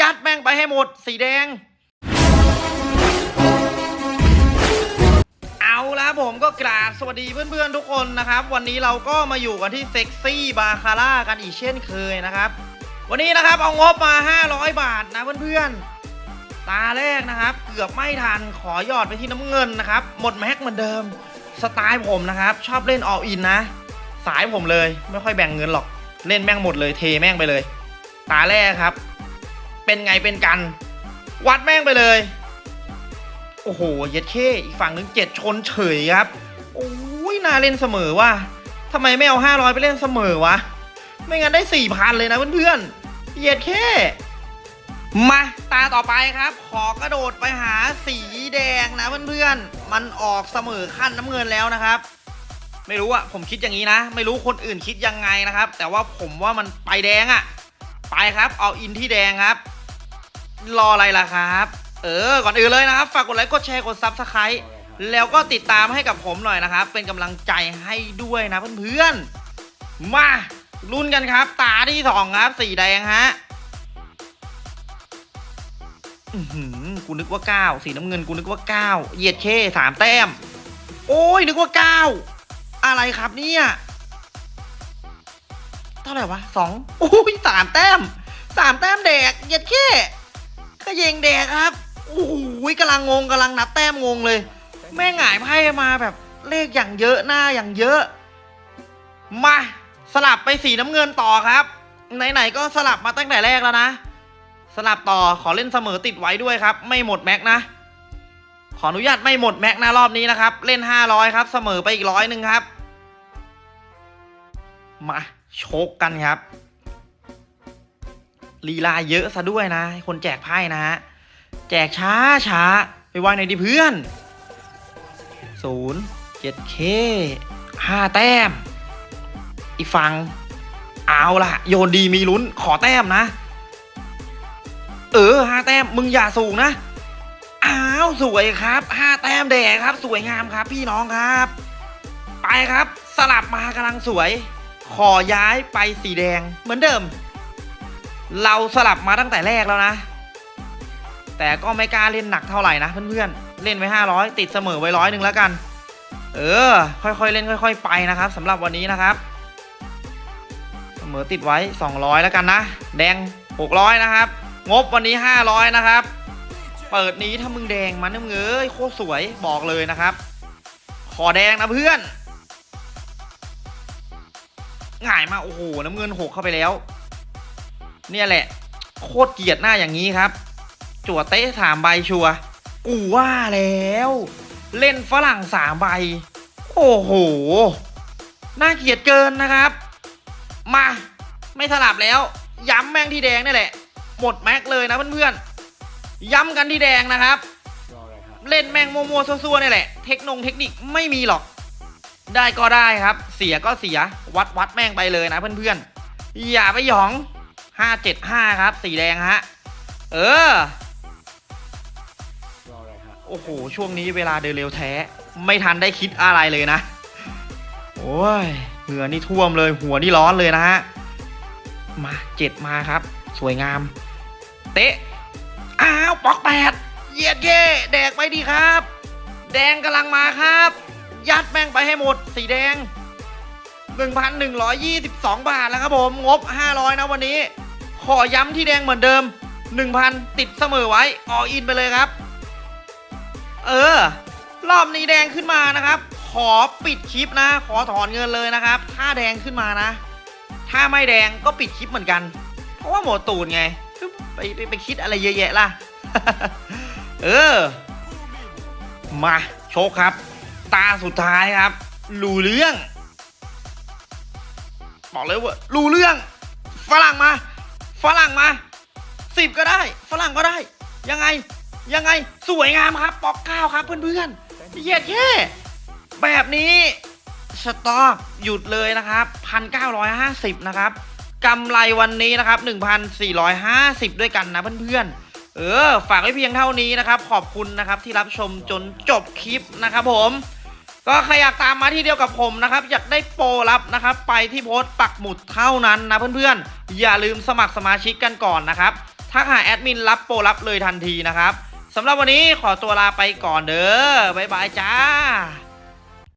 ยัดแม่งไปให้หมด สีแดง เอาละผมก็กราบสวัสดีเพื่อนๆทุกคนนะครับ วันนี้เราก็มาอยู่กันที่เซ็กซี่บาคาร่ากันอีกเช่นเคยนะครับ วันนี้นะครับเอางบมา 500 บาทนะเพื่อนๆ ตาแรกนะครับ เกือบไม่ทันขอหยอดไปที่น้ำเงินนะครับ หมดแม็กเหมือนเดิม สไตล์ผมนะครับ ชอบเล่นออ l อินนะ สายผมเลยไม่ค่อยแบ่งเงินหรอกเล่นแม่งหมดเลยเทแม่งไปเลย ตาแรกครับ เป็นไงเป็นกัน วัดแม่งไปเลย โอ้โห เย็ดเข้อีกฝั่งหนึงเจ็ดชนเฉยครับ โอ้ยน่าเล่นเสมอว่ะทำไมไม่เอาห้าร้อยไปเล่นเสมอวะ ไม่งั้นได้สี่พันเลยนะเพื่อนๆเย็ดเข้มาตาต่อไปครับ ขอกระโดดไปหาสีแดงนะเพื่อนๆ มันออกเสมอขั้นน้ำเงินแล้วนะครับ ไม่รู้อะผมคิดอย่างนี้นะ ไม่รู้คนอื่นคิดยังไงนะครับ แต่ว่าผมว่ามันไปแดงอะไปครับ เอาอินที่แดงครับ รออะไรล่ะครับ เออ ก่อนอื่นเลยนะครับ ฝากกดไลค์ กดแชร์ กด subscribe แล้วก็ติดตามให้กับผมหน่อยนะครับ เป็นกำลังใจให้ด้วยนะเพื่อนๆ มาลุ้นกันครับ ตาที่สองครับ สีแดงฮะอือหือกูนึกว่าเก้าสีน้ำเงินกูนึกว่าเก้าเหยียดเคสามแต้ม โอ้ยนึกว่าเก้าอะไรครับเนี่ยเท่าไหร่วะสองโอ้ยสามแต้มสามแต้มแดกเหยียดเค ขยงแดกครับโอ้โหกำลังงงกำลังนับแต้มงงเลย แม่งหงายไพ่มาแบบเลขอย่างเยอะหน้าอย่างเยอะ มาสลับไปสีน้ำเงินต่อครับ ไหนๆก็สลับมาตั้งแต่แรกแล้วนะ สลับต่อขอเล่นเสมอติดไว้ด้วยครับ ไม่หมดแม็กนะ ขออนุญาตไม่หมดแม็กนะรอบนี้นะครับ เล่น 500 ครับ เสมอไปอีกร้อยหนึ่งครับ มาโชกกันครับ ลีลาเยอะซะด้วยนะ คนแจกไพ่นะฮะ แจกช้าช้าไปไวในดิเพื่อนศูนย์เจ็ดเคห้าแต้ม อีกฝั่งเอาละโยนดีมีลุ้นขอแต้มนะ เออห้าแต้มมึงอย่าสูงนะอ้าวสวยครับห้าแต้มแดงครับ สวยงามครับ พี่น้องครับ ไปครับ สลับมากำลังสวย ขอย้ายไปสีแดงเหมือนเดิม เราสลับมาตั้งแต่แรกแล้วนะ แต่ก็ไม่กล้าเล่นหนักเท่าไหร่นะเพื่อนๆ เล่นไว้ห้าร้อยติดเสมอไว้ร้อยหนึ่งแล้วกัน เออ ค่อยๆเล่นค่อย ๆ ไปนะครับสำหรับวันนี้นะครับ เสมอติดไว้ 200 แล้วกันนะ แดง 600 นะครับ งบวันนี้ 500 นะครับ เปิดนี้ถ้ามึงแดงมันนะมึงเอ้ยโคตรสวยบอกเลยนะครับ ขอแดงนะเพื่อนง่ายมากโอ้โหน้ำเงินหกเข้าไปแล้ว เนี่ยแหละ โคตรเกลียดหน้าอย่างนี้ครับ จั่วเตะสามใบชัวกูว่าแล้ว เล่นฝรั่งสามใบ โอ้โห น่าเกลียดเกินนะครับ มา ไม่สลับแล้ว ย้ำแม่งที่แดงนี่แหละ หมดแม็กเลยนะเพื่อนๆ ย้ำกันที่แดงนะครับ เล่นแม่งมัวๆซัวๆนี่แหละ เทคนงเทคนิคไม่มีหรอกได้ก็ได้ครับ เสียก็เสีย วัดวัดแม่งไปเลยนะเพื่อนๆ อย่าไปหยอง 575ครับ สีแดงฮะ เออโอ้โห ช่วงนี้เวลาเดินเร็วแท้ ไม่ทันได้คิดอะไรเลยนะ โอ้ย เหงื่อนี่ท่วมเลย หัวนี่ร้อนเลยนะฮะ มาเจ็ดมาครับ สวยงาม เตะ อ้าวปอกแปดเยียดเย่แดกไปดีครับ แดงกำลังมาครับ ยัดแม่งไปให้หมด สีแดง 1,122 บาทแล้วครับผม งบ 500 นะวันนี้ ขอย้ำที่แดงเหมือนเดิม 1,000 ติดเสมอไว้ออินไปเลยครับ เออ รอบนี้แดงขึ้นมานะครับ ขอปิดคลิปนะ ขอถอนเงินเลยนะครับ ถ้าแดงขึ้นมานะ ถ้าไม่แดงก็ปิดคลิปเหมือนกัน เพราะว่าหมดตูดไงไปไปไปคิดอะไรเยอะแยะล่ะ เออ มาโชคครับ ตาสุดท้ายครับ รู้เรื่อง บอกเลยว่ารู้เรื่อง ฝรั่งมา ฝรั่งมาสิบก็ได้ ฝรั่งก็ได้ ยังไง ยังไง สวยงามครับปอกเก้าครับเพื่อนๆเหยียดแค่แบบนี้สต็อกหยุดเลยนะครับ1,950นะครับกำไรวันนี้นะครับ1,450ด้วยกันนะเพื่อนๆ เออ ฝากไว้เพียงเท่านี้นะครับ ขอบคุณนะครับที่รับชมจนจบคลิปนะครับผม ก็ใครอยากตามมาที่เดียวกับผมนะครับอยากได้โปรลับนะครับ ไปที่โพสต์ปักหมุดเท่านั้นนะเพื่อนๆ อย่าลืมสมัครสมาชิกกันก่อนนะครับทักหาแอดมินรับโปรลับเลยทันทีนะครับสำหรับวันนี้ขอตัวลาไปก่อนเด้อบ๊ายบายจ้า